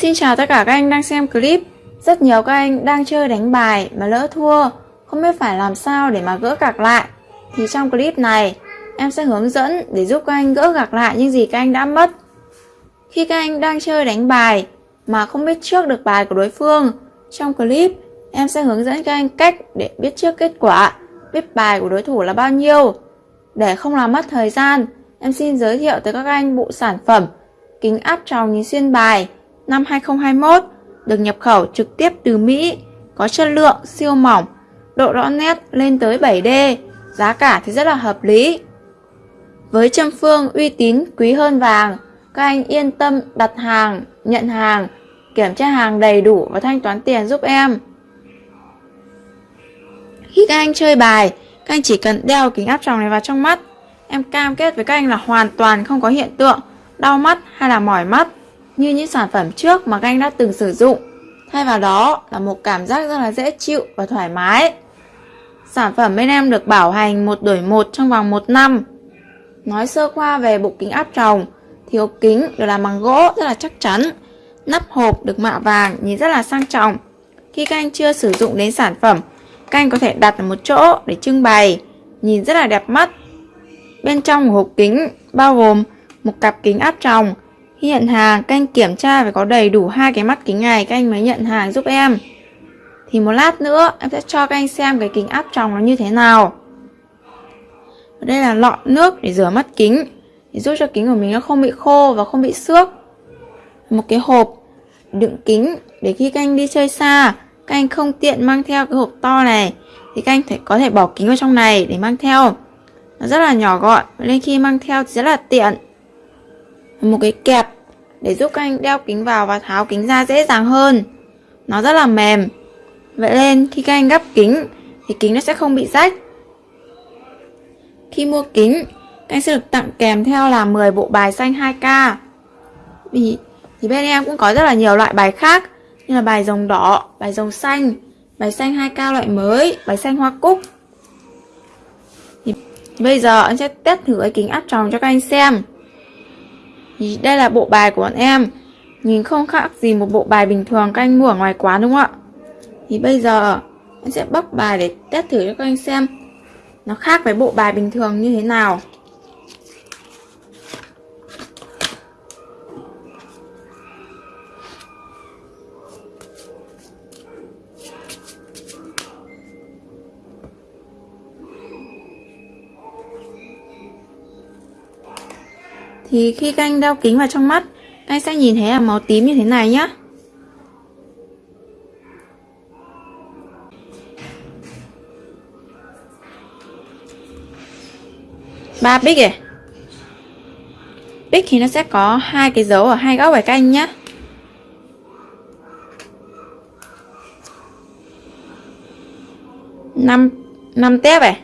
Xin chào tất cả các anh đang xem clip. Rất nhiều các anh đang chơi đánh bài mà lỡ thua. Không biết phải làm sao để mà gỡ gạc lại. Thì trong clip này, Em sẽ hướng dẫn để giúp các anh gỡ gạc lại những gì các anh đã mất. Khi các anh đang chơi đánh bài Mà không biết trước được bài của đối phương, Trong clip, em sẽ hướng dẫn các anh cách để biết trước kết quả, Biết bài của đối thủ là bao nhiêu. Để không làm mất thời gian, Em xin giới thiệu tới các anh bộ sản phẩm Kính áp tròng nhìn xuyên bài năm 2021 được nhập khẩu trực tiếp từ Mỹ, có chất lượng siêu mỏng, độ rõ nét lên tới 7D, giá cả thì rất là hợp lý. Với châm phương uy tín quý hơn vàng, các anh yên tâm đặt hàng, nhận hàng, kiểm tra hàng đầy đủ và thanh toán tiền giúp em. Khi các anh chơi bài, các anh chỉ cần đeo kính áp tròng này vào trong mắt. Em cam kết với các anh là hoàn toàn không có hiện tượng đau mắt hay là mỏi mắt như những sản phẩm trước mà các anh đã từng sử dụng. Thay vào đó là một cảm giác rất là dễ chịu và thoải mái. Sản phẩm bên em được bảo hành một đổi một trong vòng 1 năm. Nói sơ qua về bộ kính áp tròng thì hộp kính được làm bằng gỗ rất là chắc chắn. Nắp hộp được mạ vàng nhìn rất là sang trọng. Khi các anh chưa sử dụng đến sản phẩm, các anh có thể đặt ở một chỗ để trưng bày, nhìn rất là đẹp mắt. Bên trong của hộp kính bao gồm một cặp kính áp tròng, khi nhận hàng, các anh kiểm tra phải có đầy đủ hai cái mắt kính này các anh mới nhận hàng giúp em. Thì một lát nữa em sẽ cho các anh xem cái kính áp tròng nó như thế nào. Ở đây là lọ nước để rửa mắt kính để giúp cho kính của mình nó không bị khô và không bị xước. Một cái hộp đựng kính để khi các anh đi chơi xa, các anh không tiện mang theo cái hộp to này thì các anh thể, có thể bỏ kính vào trong này để mang theo. Nó rất là nhỏ gọn nên khi mang theo thì rất là tiện một cái kẹp để giúp các anh đeo kính vào và tháo kính ra dễ dàng hơn. Nó rất là mềm. Vậy nên khi các anh gấp kính thì kính nó sẽ không bị rách. Khi mua kính, các anh sẽ được tặng kèm theo là 10 bộ bài xanh 2K. Vì thì bên em cũng có rất là nhiều loại bài khác như là bài rồng đỏ, bài rồng xanh, bài xanh 2K loại mới, bài xanh hoa cúc. Thì bây giờ anh sẽ test thử cái kính áp tròng cho các anh xem. Thì đây là bộ bài của bọn em. Nhìn không khác gì một bộ bài bình thường các anh mua ở ngoài quán, đúng không ạ? Thì bây giờ, em sẽ bóc bài để test thử cho các anh xem Nó khác với bộ bài bình thường như thế nào. Thì khi các anh đeo kính vào trong mắt, anh sẽ nhìn thấy là màu tím như thế này nhá. Ba bích này bích thì nó sẽ có hai cái dấu ở hai góc phải canh nhá. Năm năm tép này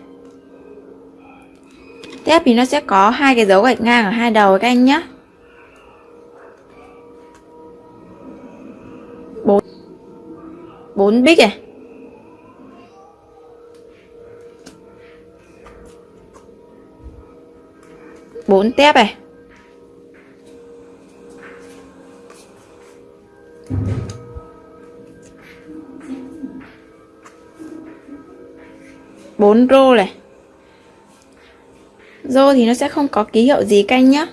Tiếp thì nó sẽ có hai cái dấu gạch ngang ở hai đầu các anh nhé. bốn bốn bích này. bốn tép này. bốn rô này Rô thì nó sẽ không có ký hiệu gì canh nhé.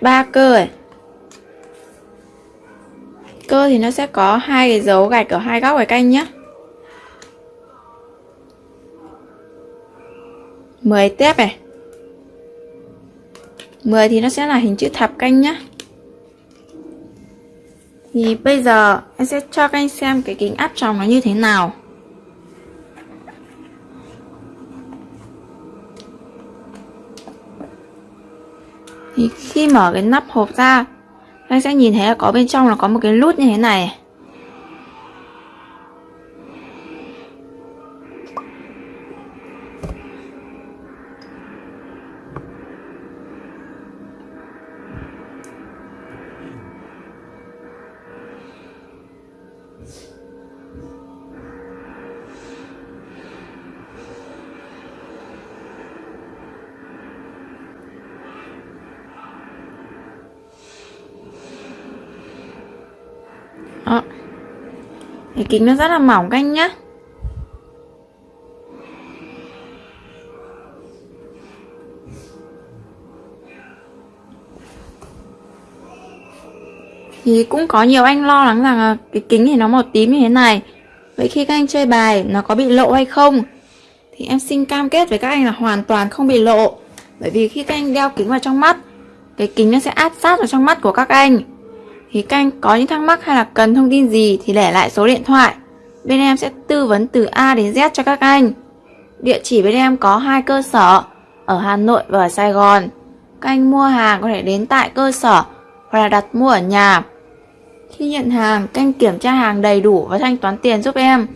ba cơ ấy. cơ thì nó sẽ có hai cái dấu gạch ở hai góc cái canh nhé. 10 tép này 10 thì nó sẽ là hình chữ thập canh nhá Thì bây giờ em sẽ cho các anh xem cái kính áp tròng nó như thế nào thì khi mở cái nắp hộp ra, anh sẽ nhìn thấy là có bên trong là có một cái nút như thế này. Cái kính nó rất là mỏng các anh nhé. Thì cũng có nhiều anh lo lắng rằng cái kính thì nó màu tím như thế này Vậy khi các anh chơi bài, nó có bị lộ hay không? Thì em xin cam kết với các anh là hoàn toàn không bị lộ Bởi vì khi các anh đeo kính vào trong mắt, Cái kính nó sẽ áp sát vào trong mắt của các anh thì các anh có những thắc mắc hay là cần thông tin gì thì để lại số điện thoại. Bên em sẽ tư vấn từ A đến Z cho các anh. Địa chỉ bên em có hai cơ sở Ở Hà Nội và ở Sài Gòn. Các anh mua hàng có thể đến tại cơ sở Hoặc là đặt mua ở nhà. Khi nhận hàng, các anh kiểm tra hàng đầy đủ và thanh toán tiền giúp em.